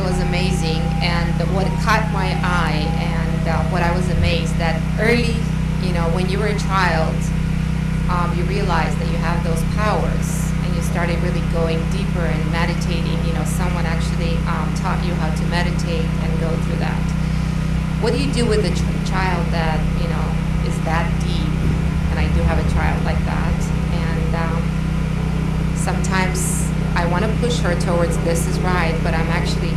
It was amazing, and what caught my eye and uh, what I was amazed that early, you know, when you were a child, um, you realized that you have those powers, and you started really going deeper and meditating. You know, someone actually um, taught you how to meditate and go through that. What do you do with a ch- child that you know is that deep? And I do have a child like that, and um, sometimes I want to push her towards this is right, but I'm actually,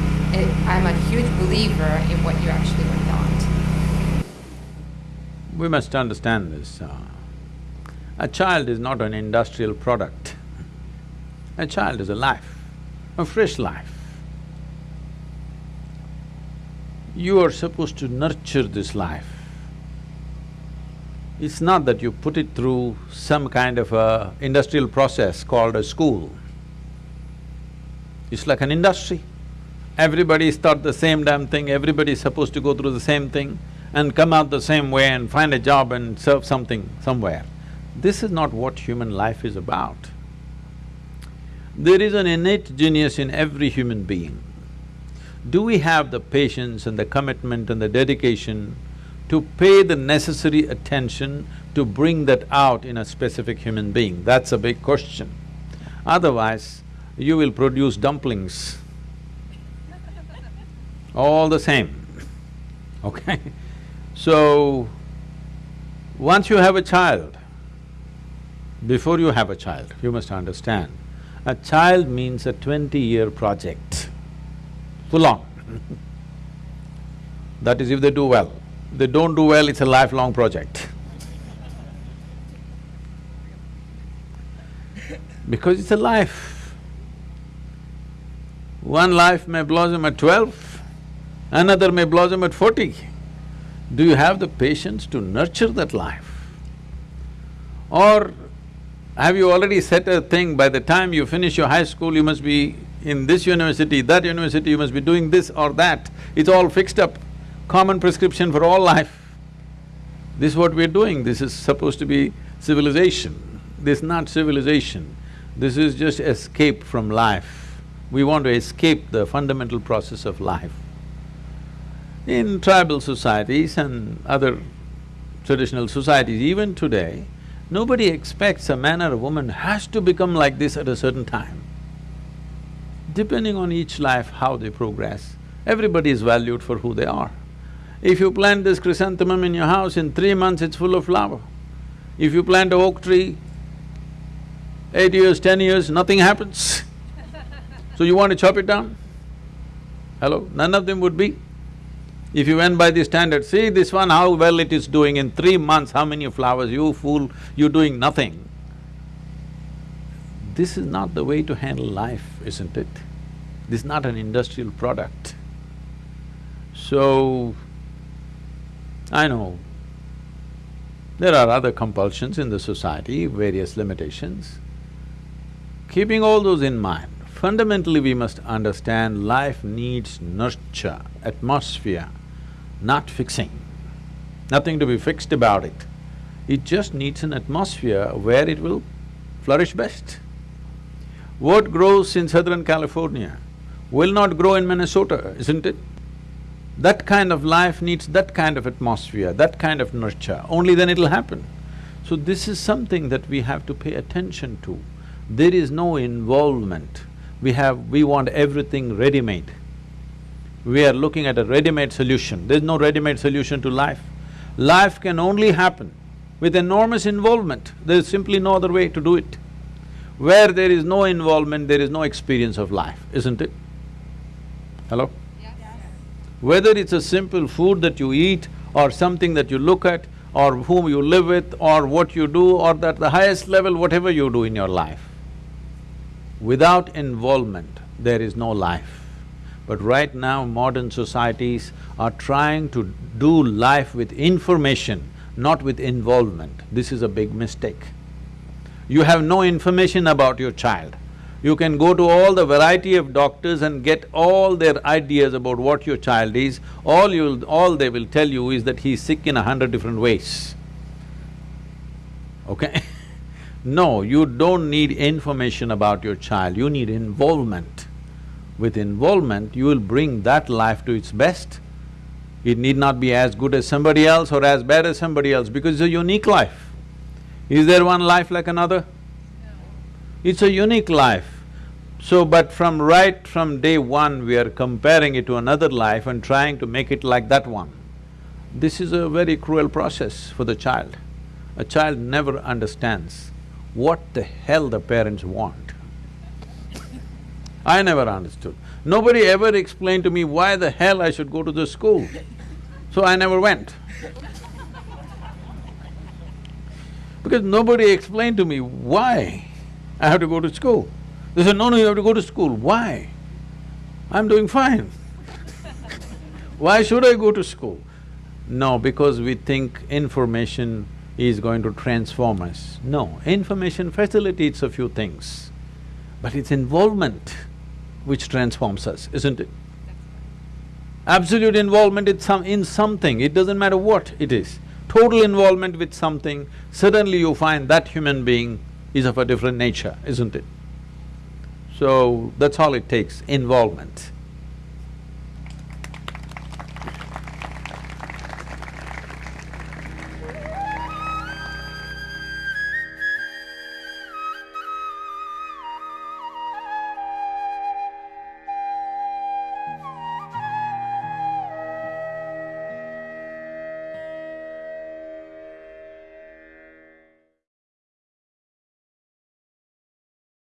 I'm a huge believer in what you actually were taught. We must understand this. Uh, a child is not an industrial product. A child is a life, a fresh life. You are supposed to nurture this life. It's not that you put it through some kind of a industrial process called a school. It's like an industry. Everybody start the same damn thing, everybody is supposed to go through the same thing and come out the same way and find a job and serve something somewhere. This is not what human life is about. There is an innate genius in every human being. Do we have the patience and the commitment and the dedication to pay the necessary attention to bring that out in a specific human being? That's a big question. Otherwise, you will produce dumplings, all the same, okay? So, once you have a child, before you have a child, you must understand, a child means a twenty-year project, full on. that is if they do well. If they don't do well, it's a lifelong project. because it's a life. One life may blossom at twelve, another may blossom at forty. Do you have the patience to nurture that life? Or have you already set a thing, by the time you finish your high school, you must be in this university, that university, you must be doing this or that. It's all fixed up, common prescription for all life. This is what we're doing, this is supposed to be civilization. This is not civilization, this is just escape from life we want to escape the fundamental process of life. In tribal societies and other traditional societies, even today, nobody expects a man or a woman has to become like this at a certain time. Depending on each life, how they progress, everybody is valued for who they are. If you plant this chrysanthemum in your house, in three months it's full of flower. If you plant a oak tree, eight years, ten years, nothing happens So you want to chop it down? Hello? None of them would be. If you went by the standard, see this one, how well it is doing in three months, how many flowers, you fool, you're doing nothing. This is not the way to handle life, isn't it? This is not an industrial product. So, I know there are other compulsions in the society, various limitations. Keeping all those in mind, Fundamentally, we must understand life needs nurture, atmosphere, not fixing. Nothing to be fixed about it. It just needs an atmosphere where it will flourish best. What grows in Southern California will not grow in Minnesota, isn't it? That kind of life needs that kind of atmosphere, that kind of nurture, only then it'll happen. So this is something that we have to pay attention to. There is no involvement we have… we want everything ready-made. We are looking at a ready-made solution. There's no ready-made solution to life. Life can only happen with enormous involvement. There is simply no other way to do it. Where there is no involvement, there is no experience of life, isn't it? Hello? Yes. Whether it's a simple food that you eat or something that you look at or whom you live with or what you do or at the highest level, whatever you do in your life, Without involvement, there is no life. But right now, modern societies are trying to do life with information, not with involvement. This is a big mistake. You have no information about your child. You can go to all the variety of doctors and get all their ideas about what your child is. All you'll… all they will tell you is that he's sick in a hundred different ways. Okay No, you don't need information about your child, you need involvement. With involvement, you will bring that life to its best. It need not be as good as somebody else or as bad as somebody else because it's a unique life. Is there one life like another? No. It's a unique life. So, but from right from day one, we are comparing it to another life and trying to make it like that one. This is a very cruel process for the child. A child never understands what the hell the parents want. I never understood. Nobody ever explained to me why the hell I should go to the school. So I never went. Because nobody explained to me why I have to go to school. They said, no, no, you have to go to school. Why? I'm doing fine. why should I go to school? No, because we think information is going to transform us. No, information facilitates a few things, but it's involvement which transforms us, isn't it? Absolute involvement in some… in something, it doesn't matter what it is. Total involvement with something, suddenly you find that human being is of a different nature, isn't it? So, that's all it takes, involvement.